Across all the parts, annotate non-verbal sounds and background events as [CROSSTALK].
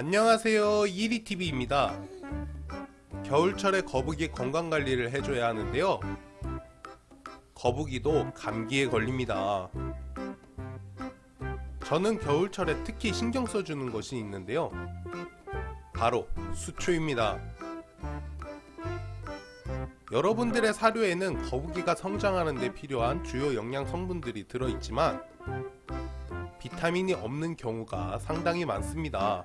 안녕하세요. 이리TV입니다. 겨울철에 거북이 건강관리를 해줘야 하는데요. 거북이도 감기에 걸립니다. 저는 겨울철에 특히 신경 써주는 것이 있는데요. 바로 수초입니다. 여러분들의 사료에는 거북이가 성장하는 데 필요한 주요 영양 성분들이 들어있지만 비타민이 없는 경우가 상당히 많습니다.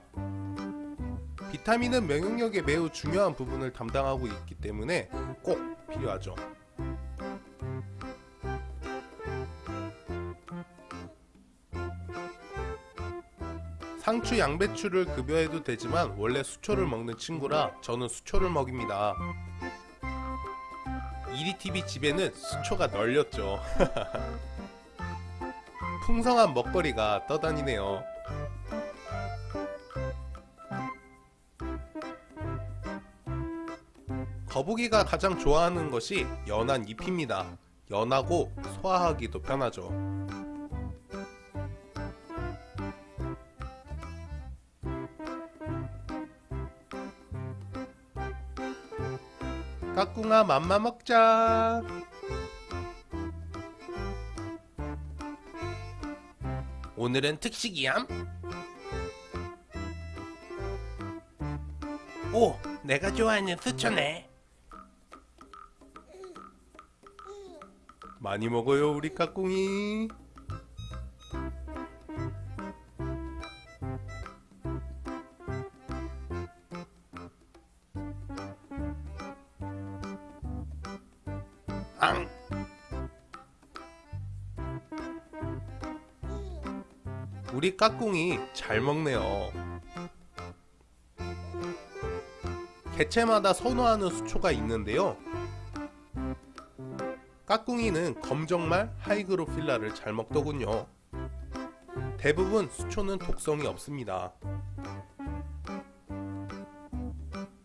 비타민은 면역력에 매우 중요한 부분을 담당하고 있기 때문에 꼭 필요하죠. 상추, 양배추를 급여해도 되지만 원래 수초를 먹는 친구라 저는 수초를 먹입니다. 이리TV 집에는 수초가 널렸죠. [LAUGHS] 풍성한 먹거리가 떠다니네요. 거북이가 가장 좋아하는 것이 연한 잎입니다. 연하고 소화하기도 편하죠. 까꿍아 맘마 먹자. 오늘은 특식이얌? 오, 내가 좋아하는 수초네. 많이 먹어요, 우리 까꿍이. 앙! 우리 까꿍이 잘 먹네요. 개체마다 선호하는 수초가 있는데요. 까꿍이는 검정말 하이그로필라를 잘 먹더군요. 대부분 수초는 독성이 없습니다.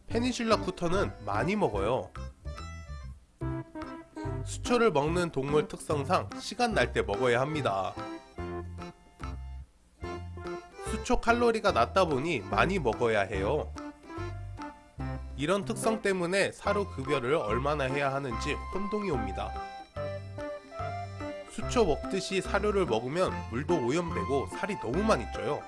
페니실라 쿠터는 많이 먹어요. 수초를 먹는 동물 특성상 시간 날 때 먹어야 합니다. 수초 칼로리가 낮다 보니 많이 먹어야 해요. 이런 특성 때문에 사료 급여를 얼마나 해야 하는지 혼동이 옵니다. 수초 먹듯이 사료를 먹으면 물도 오염되고 살이 너무 많이 쪄요.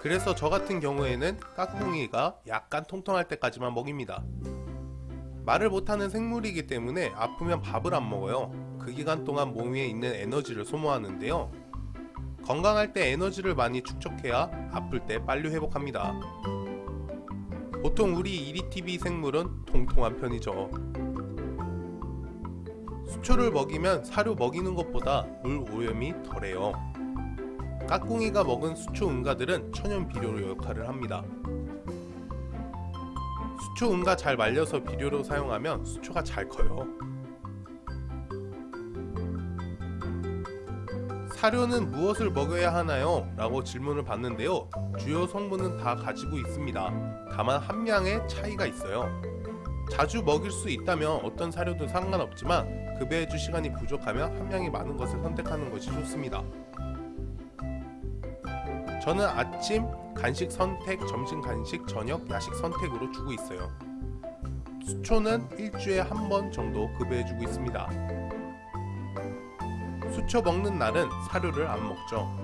그래서 저 같은 경우에는 까꿍이가 약간 통통할 때까지만 먹입니다. 말을 못하는 생물이기 때문에 아프면 밥을 안 먹어요. 그 기간 동안 몸 위에 있는 에너지를 소모하는데요. 건강할 때 에너지를 많이 축적해야 아플 때 빨리 회복합니다. 보통 우리 이리TV 생물은 통통한 편이죠. 수초를 먹이면 사료 먹이는 것보다 물 오염이 덜해요. 까꿍이가 먹은 수초 응가들은 천연 비료로 역할을 합니다. 수초 응가 잘 말려서 비료로 사용하면 수초가 잘 커요. 사료는 무엇을 먹여야 하나요? 라고 질문을 받는데요. 주요 성분은 다 가지고 있습니다. 다만 함량의 차이가 있어요. 자주 먹일 수 있다면 어떤 사료도 상관없지만 급여해줄 시간이 부족하면 함량이 많은 것을 선택하는 것이 좋습니다. 저는 아침 간식 선택, 점심 간식, 저녁 야식 선택으로 주고 있어요. 수초는 일주에 한 번 정도 급여해주고 있습니다. 수초 먹는 날은 사료를 안 먹죠.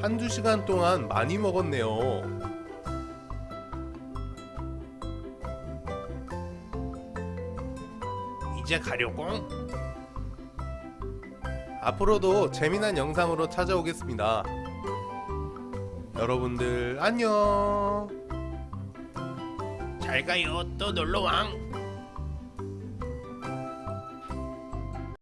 한두 시간 동안 많이 먹었네요. 이제 가려고? 앞으로도 재미난 영상으로 찾아오겠습니다. 여러분들 안녕. 잘 가요. 또 놀러왕.